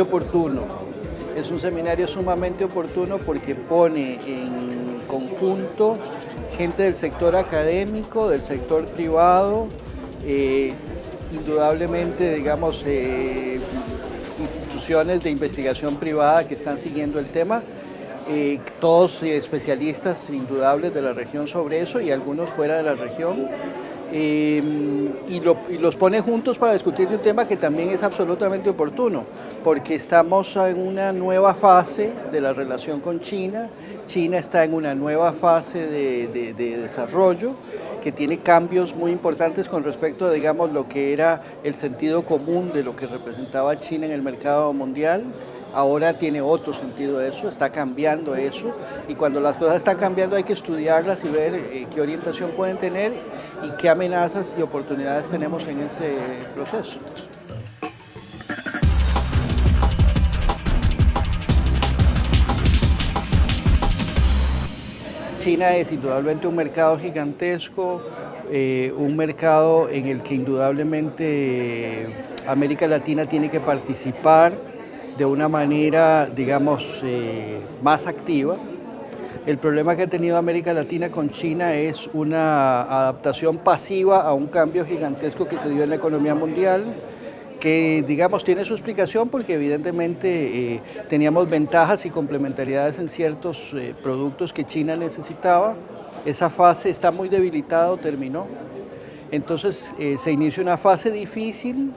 oportuno. Es un seminario sumamente oportuno porque pone en conjunto gente del sector académico, del sector privado, eh, indudablemente, digamos, eh, instituciones de investigación privada que están siguiendo el tema, eh, todos especialistas indudables de la región sobre eso y algunos fuera de la región. Em, y, los pone juntos para discutir de un tema que también es absolutamente oportuno, porque estamos en una nueva fase de la relación con China, China está en una nueva fase de, desarrollo que tiene cambios muy importantes con respecto a digamos, lo que era el sentido común de lo que representaba China en el mercado mundial, ahora tiene otro sentido eso, está cambiando eso y cuando las cosas están cambiando hay que estudiarlas y ver eh, qué orientación pueden tener y qué amenazas y oportunidades tenemos en ese proceso. China es indudablemente un mercado gigantesco, eh, un mercado en el que indudablemente América Latina tiene que participar de una manera, digamos, eh, más activa. El problema que ha tenido América Latina con China es una adaptación pasiva a un cambio gigantesco que se dio en la economía mundial, que digamos tiene su explicación porque evidentemente eh, teníamos ventajas y complementariedades en ciertos eh, productos que China necesitaba. Esa fase está muy debilitada terminó. Entonces se inicia una fase difícil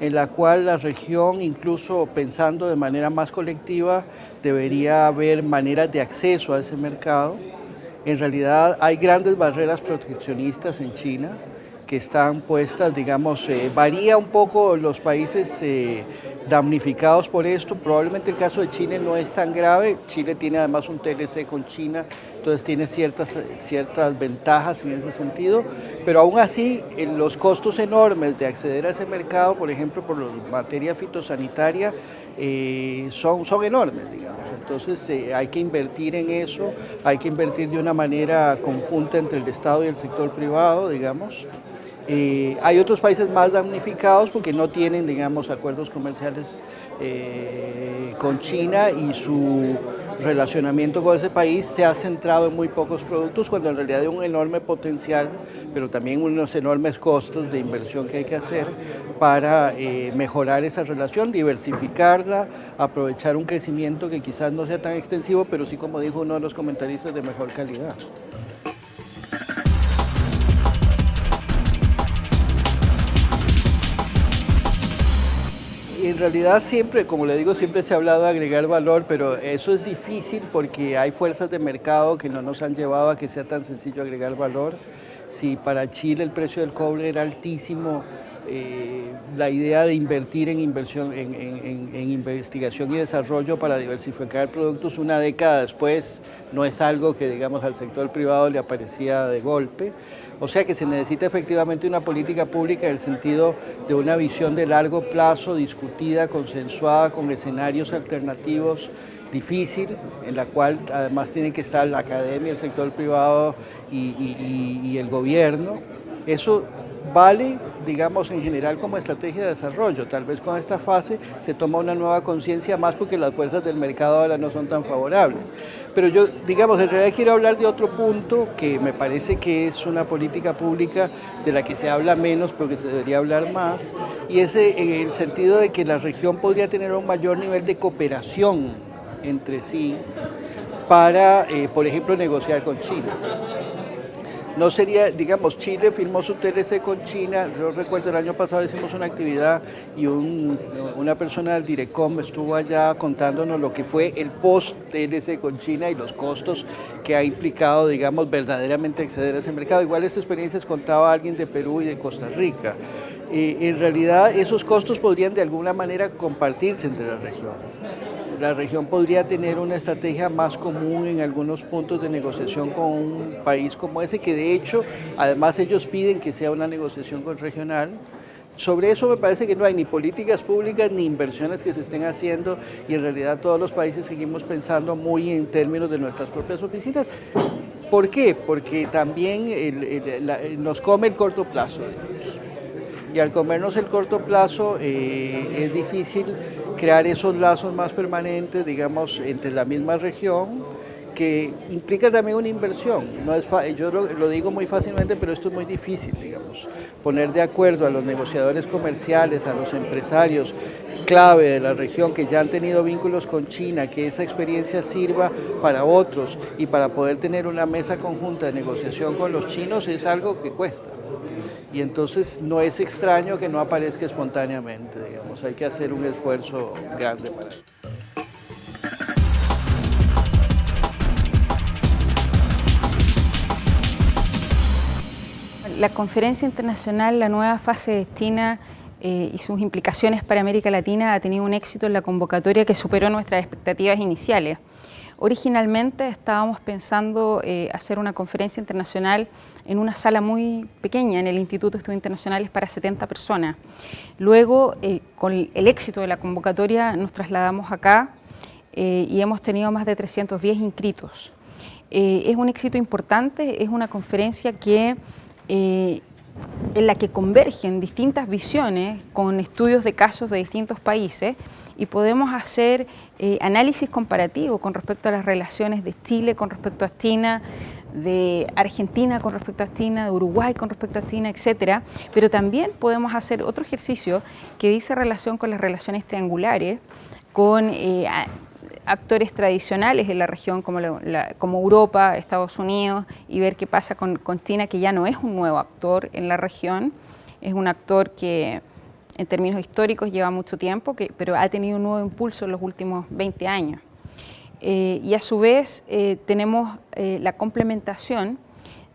en la cual la región, incluso pensando de manera más colectiva, debería haber maneras de acceso a ese mercado. En realidad hay grandes barreras proteccionistas en China, que están puestas, digamos, eh, varía un poco los países eh, damnificados por esto, probablemente el caso de Chile no es tan grave, Chile tiene además un TLC con China, entonces tiene ciertas, ciertas ventajas en ese sentido, pero aún así los costos enormes de acceder a ese mercado, por ejemplo, por la materia fitosanitaria, eh, son, son enormes, digamos. Entonces hay que invertir en eso, hay que invertir de una manera conjunta entre el Estado y el sector privado, digamos. Eh, hay otros países más damnificados porque no tienen, digamos, acuerdos comerciales eh, con China y su relacionamiento con ese país se ha centrado en muy pocos productos cuando en realidad hay un enorme potencial, pero también unos enormes costos de inversión que hay que hacer para eh, mejorar esa relación, diversificarla, aprovechar un crecimiento que quizás no sea tan extensivo, pero sí, como dijo uno de los comentaristas, de mejor calidad. En realidad siempre, como le digo, siempre se ha hablado de agregar valor, pero eso es difícil porque hay fuerzas de mercado que no nos han llevado a que sea tan sencillo agregar valor. Si para Chile el precio del cobre era altísimo, eh, la idea de invertir en inversión, en, investigación y desarrollo para diversificar productos una década después no es algo que digamos al sector privado le aparecía de golpe. O sea que se necesita efectivamente una política pública en el sentido de una visión de largo plazo, discutida, consensuada, con escenarios alternativos difícil, en la cual además tiene que estar la academia, el sector privado y el gobierno. Eso vale, digamos, en general como estrategia de desarrollo. Tal vez con esta fase se toma una nueva conciencia más porque las fuerzas del mercado ahora no son tan favorables. Pero yo, digamos, en realidad quiero hablar de otro punto que me parece que es una política pública de la que se habla menos, pero que se debería hablar más, y es en el sentido de que la región podría tener un mayor nivel de cooperación entre sí para, eh, por ejemplo, negociar con China. No sería, digamos, Chile firmó su TLC con China, yo recuerdo el año pasado hicimos una actividad y una persona del Direcom estuvo allá contándonos lo que fue el post-TLC con China y los costos que ha implicado, digamos, verdaderamente acceder a ese mercado. Igual esta experiencias contaba alguien de Perú y de Costa Rica. Eh, en realidad esos costos podrían de alguna manera compartirse entre la región la región podría tener una estrategia más común en algunos puntos de negociación con un país como ese, que de hecho, además ellos piden que sea una negociación con regional. Sobre eso me parece que no hay ni políticas públicas ni inversiones que se estén haciendo y en realidad todos los países seguimos pensando muy en términos de nuestras propias oficinas. ¿Por qué? Porque también nos come el corto plazo y al comernos el corto plazo eh, es difícil crear esos lazos más permanentes, digamos, entre la misma región, que implica también una inversión. No es yo lo, digo muy fácilmente, pero esto es muy difícil, digamos. Poner de acuerdo a los negociadores comerciales, a los empresarios clave de la región que ya han tenido vínculos con China, que esa experiencia sirva para otros y para poder tener una mesa conjunta de negociación con los chinos es algo que cuesta. Y entonces no es extraño que no aparezca espontáneamente, digamos, hay que hacer un esfuerzo grande para ello. La conferencia internacional La nueva fase destina eh, y sus implicaciones para América Latina ha tenido un éxito en la convocatoria que superó nuestras expectativas iniciales. Originalmente estábamos pensando eh, hacer una conferencia internacional en una sala muy pequeña en el Instituto de Estudios Internacionales para 70 personas. Luego, eh, con el éxito de la convocatoria, nos trasladamos acá y hemos tenido más de 310 inscritos. es un éxito importante, es una conferencia que eh, en la que convergen distintas visiones con estudios de casos de distintos países y podemos hacer eh, análisis comparativo con respecto a las relaciones de Chile con respecto a China, de Argentina con respecto a China, de Uruguay con respecto a China, etcétera, pero también podemos hacer otro ejercicio que dice relación con las relaciones triangulares, con eh, actores tradicionales en la región como, como, Europa, Estados Unidos y ver qué pasa con, China, que ya no es un nuevo actor en la región, es un actor que en términos históricos lleva mucho tiempo, que, pero ha tenido un nuevo impulso en los últimos 20 años. Eh, y a su vez eh, tenemos eh, la complementación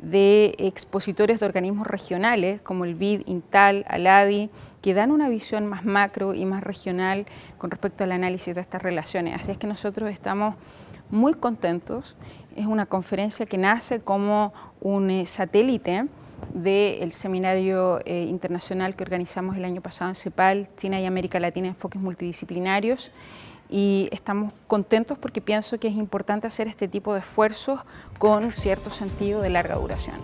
de expositores de organismos regionales como el BID, INTAL, ALADI, que dan una visión más macro y más regional con respecto al análisis de estas relaciones. Así es que nosotros estamos muy contentos. Es una conferencia que nace como un eh, satélite del seminario eh, internacional que organizamos el año pasado en CEPAL, China y América Latina, enfoques multidisciplinarios, y estamos contentos porque pienso que es importante hacer este tipo de esfuerzos con cierto sentido de larga duración.